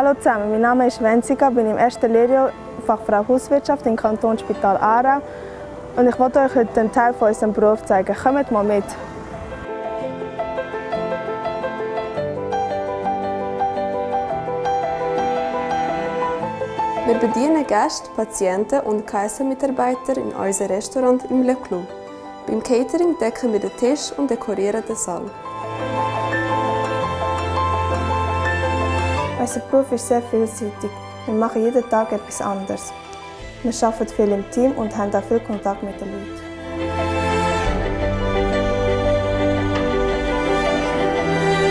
Hallo zusammen, mein Name ist Wenziga, bin im ersten Lehrjahr Fachfrau Hauswirtschaft im Kantonsspital Aarau und ich wollte euch heute einen Teil von unserem Beruf zeigen. Kommt mal mit! Wir bedienen Gäste, Patienten und KSM-Mitarbeiter in unserem Restaurant im Le Clou. Beim Catering decken wir den Tisch und dekorieren den Saal. Unser Beruf ist sehr vielseitig. Wir machen jeden Tag etwas anderes. Wir arbeiten viel im Team und haben auch viel Kontakt mit den Leuten.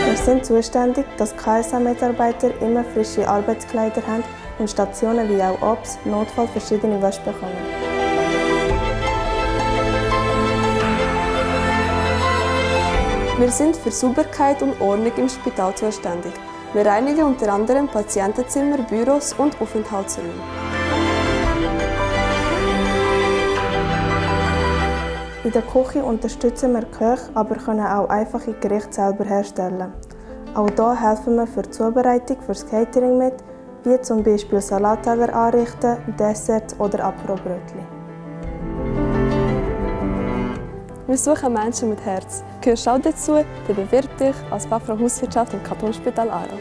Wir sind zuständig, dass KSA-Mitarbeiter immer frische Arbeitskleider haben und Stationen wie auch Obst, Notfall verschiedene Wäsche bekommen. Wir sind für Sauberkeit und Ordnung im Spital zuständig. Wir reinigen unter anderem Patientenzimmer, Büros und Aufenthaltsräume. In der Küche unterstützen wir Köche, aber können auch einfache Gerichte selber herstellen. Auch hier helfen wir für die Zubereitung fürs Catering mit, wie zum Beispiel Salatteller anrichten, Desserts oder Aperobrötchen. Wir suchen Menschen mit Herz. Gehörst du auch dazu, dann bewirb dich als Fachfrau Hauswirtschaft im Kantonsspital Aarau.